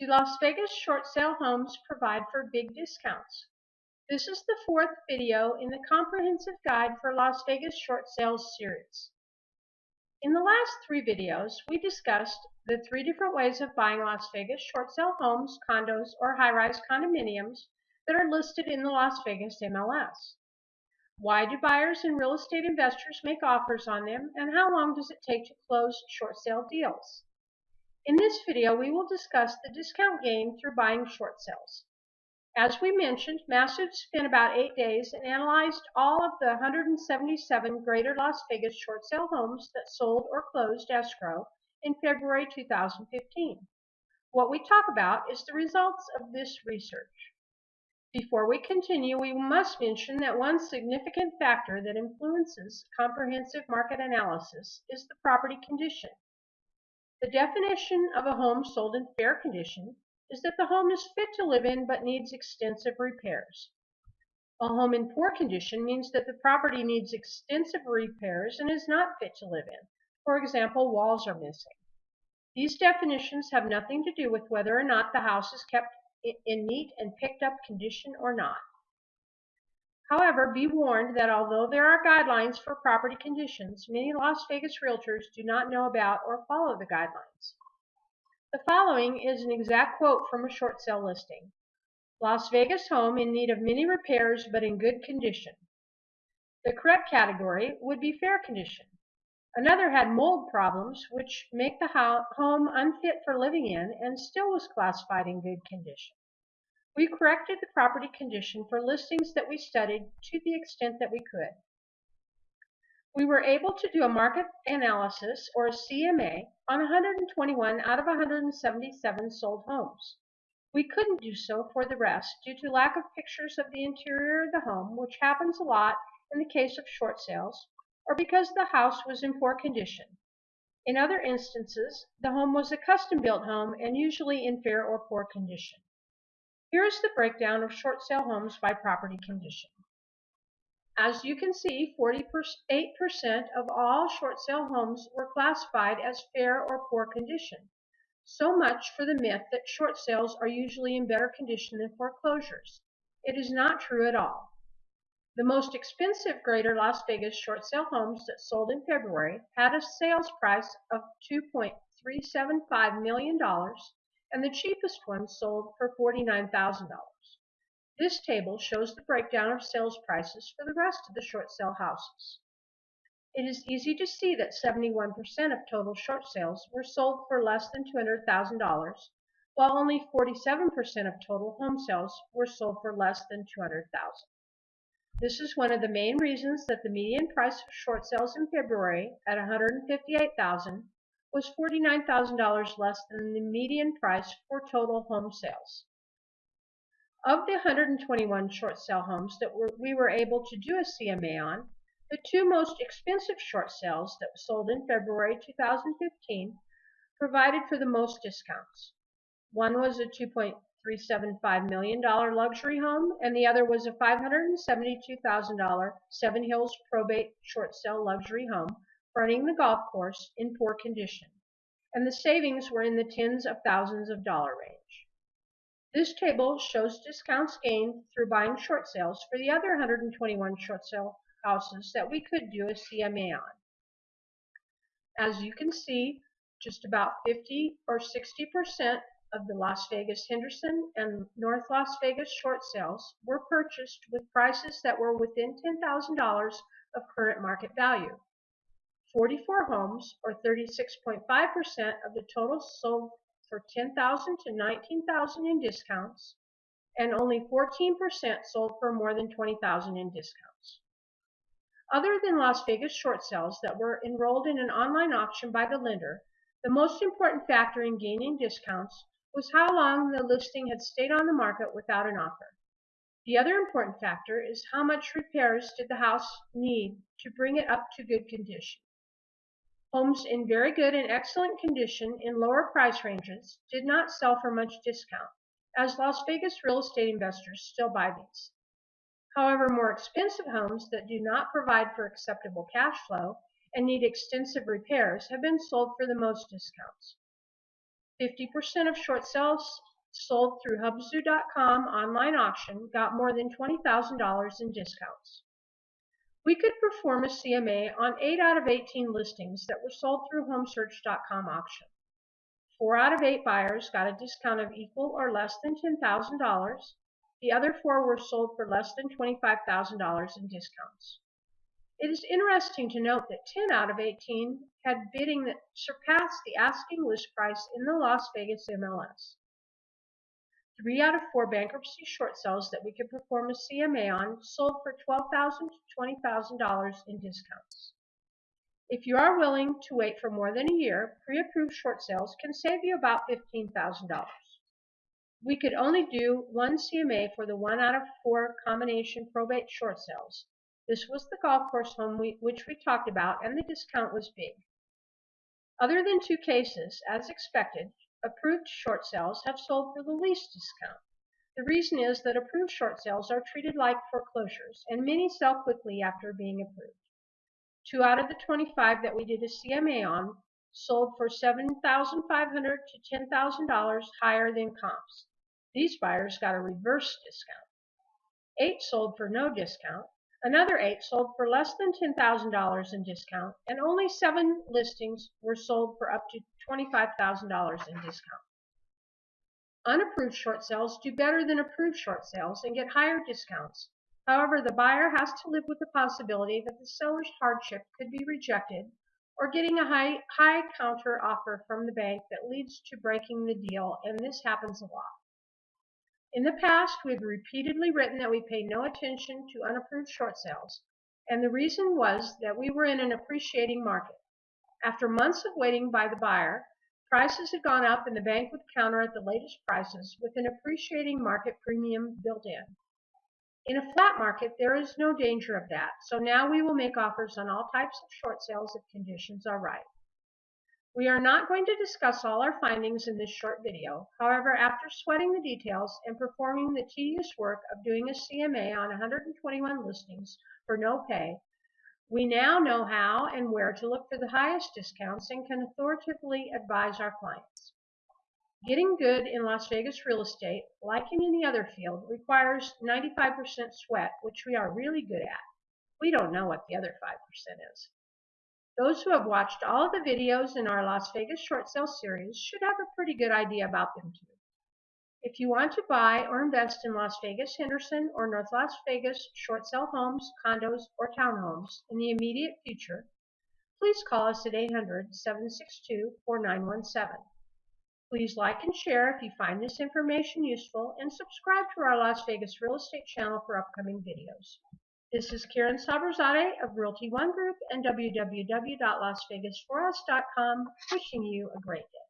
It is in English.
Do Las Vegas short sale homes provide for big discounts? This is the fourth video in the Comprehensive Guide for Las Vegas Short Sales series. In the last three videos, we discussed the three different ways of buying Las Vegas short sale homes, condos, or high-rise condominiums that are listed in the Las Vegas MLS. Why do buyers and real estate investors make offers on them, and how long does it take to close short sale deals? In this video, we will discuss the discount gained through buying short sales. As we mentioned, Massive spent about eight days and analyzed all of the 177 greater Las Vegas short sale homes that sold or closed escrow in February 2015. What we talk about is the results of this research. Before we continue, we must mention that one significant factor that influences comprehensive market analysis is the property condition. The definition of a home sold in fair condition is that the home is fit to live in but needs extensive repairs. A home in poor condition means that the property needs extensive repairs and is not fit to live in. For example, walls are missing. These definitions have nothing to do with whether or not the house is kept in neat and picked up condition or not. However, be warned that although there are guidelines for property conditions, many Las Vegas realtors do not know about or follow the guidelines. The following is an exact quote from a short sale listing. Las Vegas home in need of many repairs but in good condition. The correct category would be fair condition. Another had mold problems which make the home unfit for living in and still was classified in good condition. We corrected the property condition for listings that we studied to the extent that we could. We were able to do a market analysis, or a CMA, on 121 out of 177 sold homes. We couldn't do so for the rest due to lack of pictures of the interior of the home, which happens a lot in the case of short sales, or because the house was in poor condition. In other instances, the home was a custom-built home and usually in fair or poor condition. Here is the breakdown of short sale homes by property condition. As you can see, 48% of all short sale homes were classified as fair or poor condition. So much for the myth that short sales are usually in better condition than foreclosures. It is not true at all. The most expensive Greater Las Vegas short sale homes that sold in February had a sales price of $2.375 million and the cheapest one sold for $49,000. This table shows the breakdown of sales prices for the rest of the short sale houses. It is easy to see that 71% of total short sales were sold for less than $200,000, while only 47% of total home sales were sold for less than $200,000. This is one of the main reasons that the median price of short sales in February at $158,000 was $49,000 less than the median price for total home sales. Of the 121 short sale homes that were, we were able to do a CMA on, the two most expensive short sales that were sold in February 2015 provided for the most discounts. One was a $2.375 million luxury home, and the other was a $572,000 Seven Hills probate short sale luxury home fronting the golf course in poor condition, and the savings were in the tens of thousands of dollar range. This table shows discounts gained through buying short sales for the other 121 short sale houses that we could do a CMA on. As you can see, just about 50 or 60% of the Las Vegas Henderson and North Las Vegas short sales were purchased with prices that were within $10,000 of current market value. 44 homes, or 36.5% of the total sold for 10000 to 19000 in discounts, and only 14% sold for more than 20000 in discounts. Other than Las Vegas short sales that were enrolled in an online auction by the lender, the most important factor in gaining discounts was how long the listing had stayed on the market without an offer. The other important factor is how much repairs did the house need to bring it up to good condition. Homes in very good and excellent condition in lower price ranges did not sell for much discount, as Las Vegas real estate investors still buy these. However, more expensive homes that do not provide for acceptable cash flow and need extensive repairs have been sold for the most discounts. 50% of short sales sold through Hubzu.com online auction got more than $20,000 in discounts. We could perform a CMA on 8 out of 18 listings that were sold through HomeSearch.com auction. 4 out of 8 buyers got a discount of equal or less than $10,000. The other 4 were sold for less than $25,000 in discounts. It is interesting to note that 10 out of 18 had bidding that surpassed the asking list price in the Las Vegas MLS. Three out of four bankruptcy short sales that we could perform a CMA on sold for 12,000 to $20,000 in discounts. If you are willing to wait for more than a year, pre-approved short sales can save you about $15,000. We could only do one CMA for the one out of four combination probate short sales. This was the golf course home we, which we talked about and the discount was big. Other than two cases, as expected, approved short sales have sold for the least discount. The reason is that approved short sales are treated like foreclosures, and many sell quickly after being approved. Two out of the 25 that we did a CMA on sold for $7,500 to $10,000 higher than comps. These buyers got a reverse discount. Eight sold for no discount, Another eight sold for less than $10,000 in discount, and only seven listings were sold for up to $25,000 in discount. Unapproved short sales do better than approved short sales and get higher discounts. However, the buyer has to live with the possibility that the seller's hardship could be rejected or getting a high, high counter offer from the bank that leads to breaking the deal, and this happens a lot. In the past, we've repeatedly written that we pay no attention to unapproved short sales, and the reason was that we were in an appreciating market. After months of waiting by the buyer, prices had gone up and the bank would counter at the latest prices with an appreciating market premium built in. In a flat market, there is no danger of that, so now we will make offers on all types of short sales if conditions are right. We are not going to discuss all our findings in this short video. However, after sweating the details and performing the tedious work of doing a CMA on 121 listings for no pay, we now know how and where to look for the highest discounts and can authoritatively advise our clients. Getting good in Las Vegas real estate, like in any other field, requires 95% sweat, which we are really good at. We don't know what the other 5% is. Those who have watched all the videos in our Las Vegas short sale series should have a pretty good idea about them too. If you want to buy or invest in Las Vegas, Henderson, or North Las Vegas short sale homes, condos, or townhomes in the immediate future, please call us at 800-762-4917. Please like and share if you find this information useful and subscribe to our Las Vegas real estate channel for upcoming videos. This is Karen Sabrazade of Realty One Group and www.lasvegasforus.com wishing you a great day.